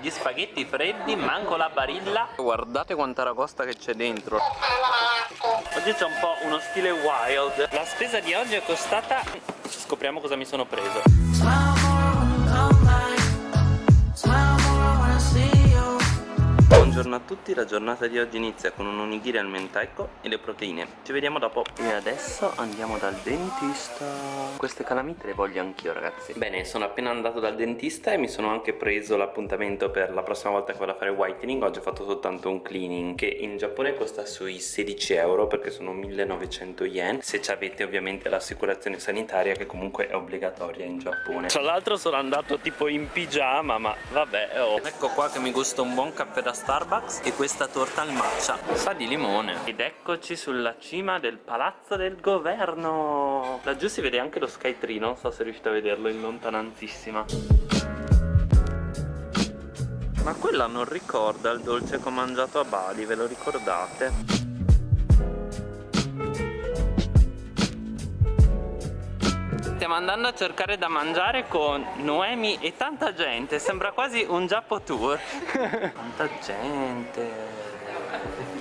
gli spaghetti freddi, manco la barilla. Guardate quanta ragosta che c'è dentro. Oggi c'è un po' uno stile wild. La spesa di oggi è costata... Scopriamo cosa mi sono preso Buongiorno a tutti, la giornata di oggi inizia con un onigiri al mentaiko e le proteine. Ci vediamo dopo. E adesso andiamo dal dentista. Queste calamite le voglio anch'io ragazzi. Bene, sono appena andato dal dentista e mi sono anche preso l'appuntamento per la prossima volta che vado a fare whitening. Oggi ho fatto soltanto un cleaning che in Giappone costa sui 16 euro perché sono 1900 yen. Se avete ovviamente l'assicurazione sanitaria che comunque è obbligatoria in Giappone. Tra l'altro sono andato tipo in pigiama ma vabbè oh. Ecco qua che mi gusta un buon caffè da Starbucks Starbucks e questa torta al matcha sa di limone. Ed eccoci sulla cima del palazzo del governo. Laggiù si vede anche lo Skytree non so se riuscite a vederlo in lontanantissima ma quella non ricorda il dolce che ho mangiato a Bali ve lo ricordate? Stiamo andando a cercare da mangiare con Noemi e tanta gente Sembra quasi un Giappo tour. Tanta gente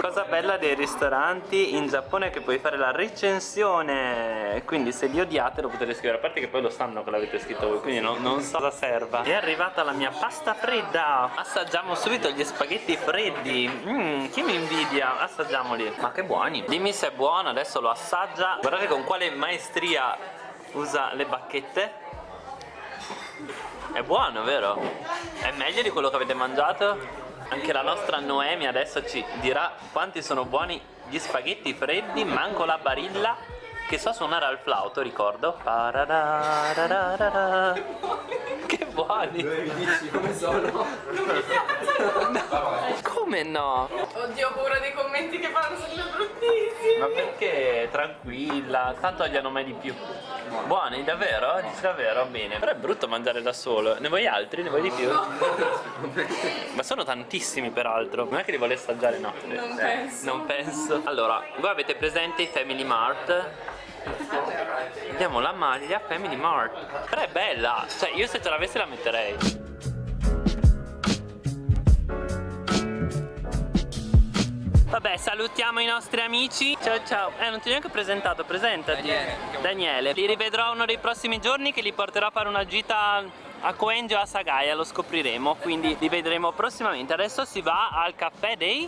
Cosa bella dei ristoranti in Giappone è che puoi fare la recensione. Quindi se li odiate lo potete scrivere. A parte che poi lo sanno che l'avete scritto voi Quindi no, non so cosa serva. È arrivata la mia pasta fredda. Assaggiamo subito gli spaghetti freddi. Mmm, chi mi invidia? Assaggiamoli. Ma che buoni. Dimmi se è buono, adesso lo assaggia. Guardate con quale maestria usa le bacchette. È buono, vero? È meglio di quello che avete mangiato? Anche la nostra Noemi adesso ci dirà quanti sono buoni gli spaghetti freddi, manco la barilla che so suonare al flauto, ricordo. Che buoni! come sono? no. Come no? Oddio, ho paura dei commenti che fanno, sono bruttissimi! Ma perché? Tranquilla, tanto gliene mai di più. Buoni, davvero? Dici davvero? Bene. Però è brutto mangiare da solo. Ne vuoi altri? Ne vuoi di più? No. Ma sono tantissimi peraltro. Non è che li vuole assaggiare? No. Non eh, penso. Non penso. Allora, voi avete presente i Family Mart? Vediamo la maglia Family Mart. Però è bella. Cioè, io se ce l'avessi la metterei. Vabbè salutiamo i nostri amici. Ciao ciao. Eh non ti ho neanche presentato Presentati. Daniele Daniele. Li rivedrò uno dei prossimi giorni Che li porterò a fare una gita a Koenjo a Sagaya Lo scopriremo. Quindi li vedremo prossimamente. Adesso si va al caffè dei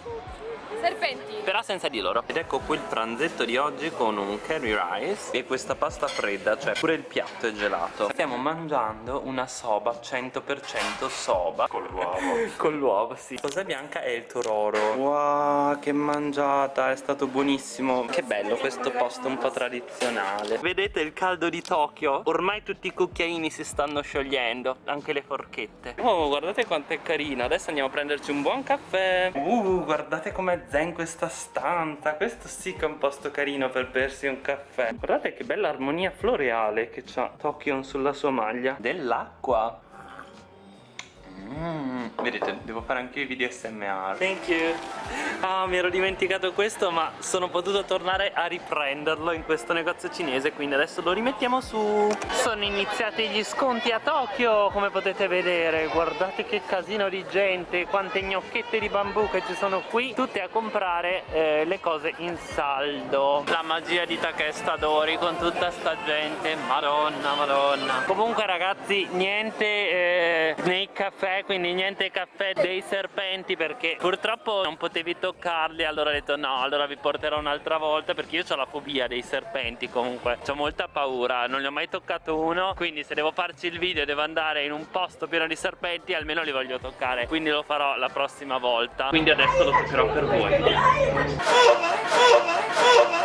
serpenti. Però senza di loro. Ed ecco qui il pranzetto di oggi con un curry rice e questa pasta fredda cioè pure il piatto è gelato. Stiamo mangiando una soba 100% soba. Con l'uovo con l'uovo sì. Cosa bianca è il tororo. Wow che mangiata è stato buonissimo. Che bello questo posto un po' tradizionale. Vedete il caldo di Tokyo? Ormai tutti i cucchiaini si stanno sciogliendo anche le forchette. Oh guardate quanto è carino. Adesso andiamo a prenderci un buon caffè. Uh guardate com'è zen questa stanza. Questo sì che è un posto carino per bersi un caffè. Guardate che bella armonia floreale che c'ha Tokion sulla sua maglia. Dell'acqua. Mm, vedete, devo fare anche i video SMR Thank you. Ah, mi ero dimenticato questo ma sono potuto tornare a riprenderlo in questo negozio cinese Quindi adesso lo rimettiamo su. Sono iniziati gli sconti a Tokyo come potete vedere. Guardate che casino di gente Quante gnocchette di bambù che ci sono qui. Tutte a comprare eh, le cose in saldo. La magia di Takesta Dori con tutta sta gente. Madonna, madonna. Comunque ragazzi, niente eh, nei caffè quindi niente caffè dei serpenti perché purtroppo non potevi toccarli allora ho detto no allora vi porterò un'altra volta perché io ho la fobia dei serpenti comunque. Ho molta paura non ne ho mai toccato uno quindi se devo farci il video e devo andare in un posto pieno di serpenti almeno li voglio toccare quindi lo farò la prossima volta. Quindi adesso lo toccherò per voi.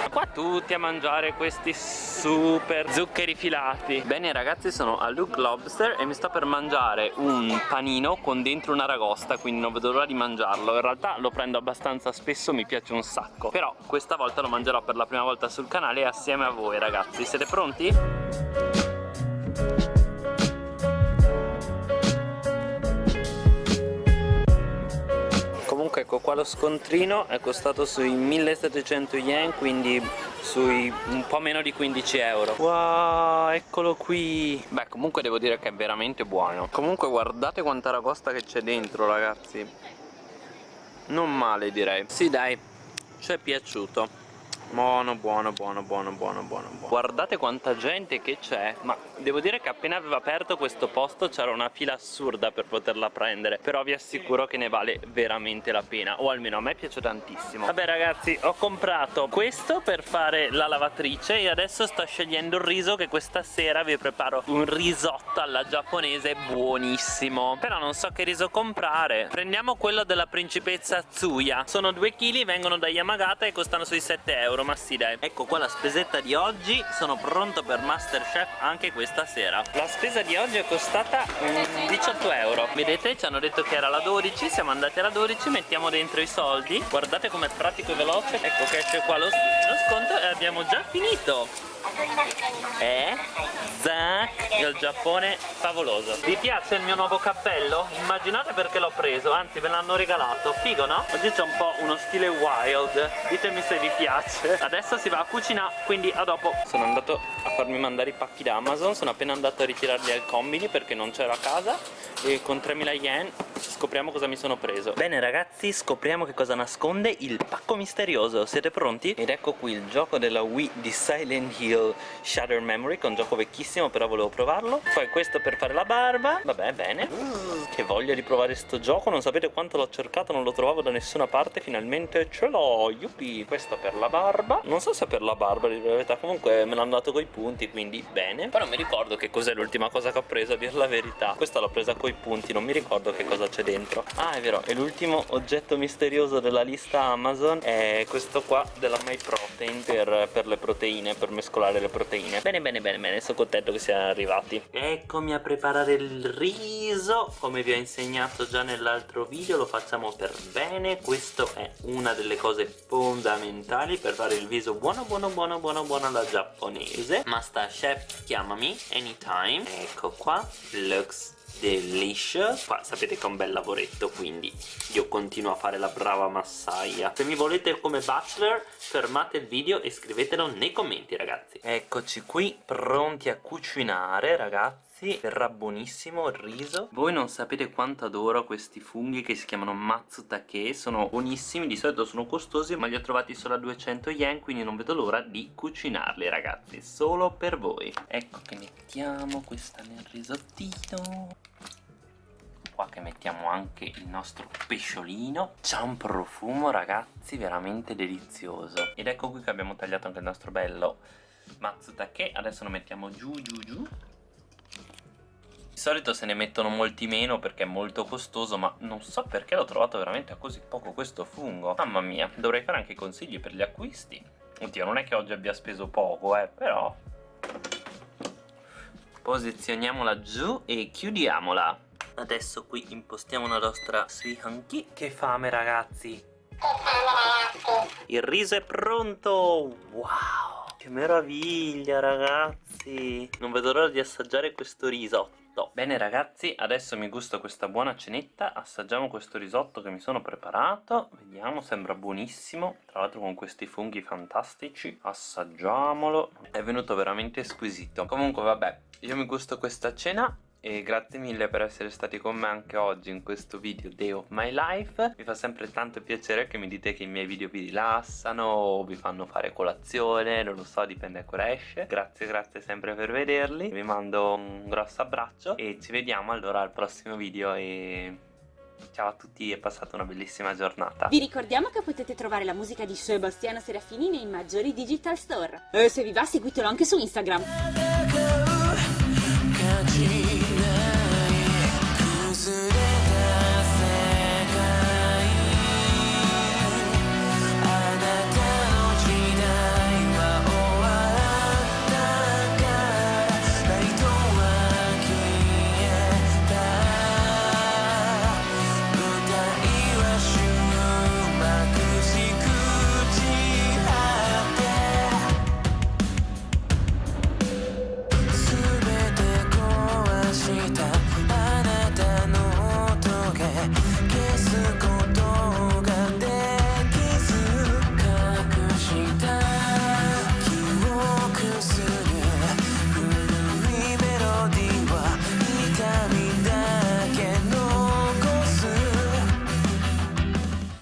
Qua tutti a mangiare questi super zuccheri filati. Bene ragazzi sono a Luke Lobster e mi sto per mangiare un panino con dentro una ragosta quindi non vedo l'ora di mangiarlo. In realtà lo prendo abbastanza spesso mi piace un sacco. Però questa volta lo mangerò per la prima volta sul canale assieme a voi ragazzi. Siete pronti? qua lo scontrino è costato sui 1700 yen quindi sui un po' meno di 15 euro. Wow eccolo qui. Beh comunque devo dire che è veramente buono. Comunque guardate quanta ragosta che c'è dentro ragazzi. Non male direi. Sì dai ci è piaciuto Buono, buono, buono, buono, buono, buono. Guardate quanta gente che c'è Ma devo dire che appena aveva aperto questo posto c'era una fila assurda per poterla prendere Però vi assicuro che ne vale veramente la pena O almeno a me piace tantissimo. Vabbè ragazzi, ho comprato questo per fare la lavatrice E adesso sto scegliendo il riso che questa sera vi preparo Un risotto alla giapponese buonissimo. Però non so che riso comprare. Prendiamo quello della principessa Tsuya. Sono 2 kg, vengono da Yamagata e costano sui 7 euro euro ma sì dai ecco qua la spesetta di oggi. Sono pronto per Masterchef anche questa sera. La spesa di oggi è costata mm, 18 euro. Vedete ci hanno detto che era la 12 siamo andati alla 12 mettiamo dentro i soldi. Guardate com'è pratico e veloce. Ecco che esce qua lo, lo sconto e abbiamo già finito. Eh? Zack il Giappone favoloso. Vi piace il mio nuovo cappello? Immaginate perché l'ho preso, anzi me l'hanno regalato. Figo no? Oggi c'è un po' uno stile wild. Ditemi se vi piace. Adesso si va a cucinare, quindi a dopo. Sono andato a farmi mandare i pacchi da Amazon. Sono appena andato a ritirarli al combini perché non c'era a casa. E con 3000 yen scopriamo cosa mi sono preso. Bene ragazzi, scopriamo che cosa nasconde il pacco misterioso. Siete pronti? Ed ecco qui il gioco della Wii di Silent Hill Shatter Memory Che è un gioco vecchissimo però volevo provarlo. Poi questo per fare la barba. Vabbè, bene. Che voglia di provare sto gioco. Non sapete quanto l'ho cercato, non lo trovavo da nessuna parte. Finalmente ce l'ho, yuppie Questo per la barba. Non so se per la barba, di verità. Comunque me l'hanno dato coi punti, quindi bene. Però mi ricordo che cos'è l'ultima cosa che ho preso A dir la verità. Questa l'ho presa coi punti, non mi ricordo che cosa c'è dentro. Ah, è vero, e l'ultimo oggetto misterioso della lista Amazon È questo qua della MyProtein per, per le proteine Per mescolare le proteine. Bene, bene, bene, bene Sono contento che siano arrivati. Eccomi a preparare il riso Come vi ho insegnato già nell'altro video Lo facciamo per bene. Questo è una delle cose fondamentali Per fare il riso buono, buono, buono, buono, buono alla giapponese. Master Chef, chiamami anytime. Ecco qua Looks delicious qua sapete che è un bel lavoretto quindi io continuo a fare la brava massaia. Se mi volete come bachelor fermate il video e scrivetelo nei commenti ragazzi. Eccoci qui pronti a cucinare ragazzi verrà buonissimo il riso. Voi non sapete quanto adoro questi funghi che si chiamano matsutake sono buonissimi di solito sono costosi ma li ho trovati solo a 200 yen quindi non vedo l'ora di cucinarli ragazzi solo per voi. Ecco che mettiamo questa nel risottino qua che mettiamo anche il nostro pesciolino. C'ha un profumo ragazzi veramente delizioso. Ed ecco qui che abbiamo tagliato anche il nostro bello matsutake. Adesso lo mettiamo giù giù giù di solito se ne mettono molti meno perché è molto costoso ma non so perché l'ho trovato veramente a così poco questo fungo. Mamma mia, dovrei fare anche consigli per gli acquisti. Oddio, non è che oggi abbia speso poco eh, però. Posizioniamola giù e chiudiamola. Adesso qui impostiamo la nostra suihanki Che fame ragazzi. Il riso è pronto. Wow Che meraviglia ragazzi. Non vedo l'ora di assaggiare questo risotto risotto Bene ragazzi, adesso mi gusto questa buona cenetta. Assaggiamo questo risotto che mi sono preparato. Vediamo, sembra buonissimo. Tra l'altro con questi funghi fantastici Assaggiamolo. È venuto veramente squisito. Comunque vabbè, io mi gusto questa cena e grazie mille per essere stati con me anche oggi in questo video Day of My Life mi fa sempre tanto piacere che mi dite che i miei video vi rilassano o vi fanno fare colazione non lo so dipende ancora esce grazie grazie sempre per vederli vi mando un grosso abbraccio e ci vediamo allora al prossimo video e Ciao a tutti e passate una bellissima giornata. Vi ricordiamo che potete trovare la musica di Sebastiano Serafini nei maggiori digital store. E se vi va seguitelo anche su Instagram.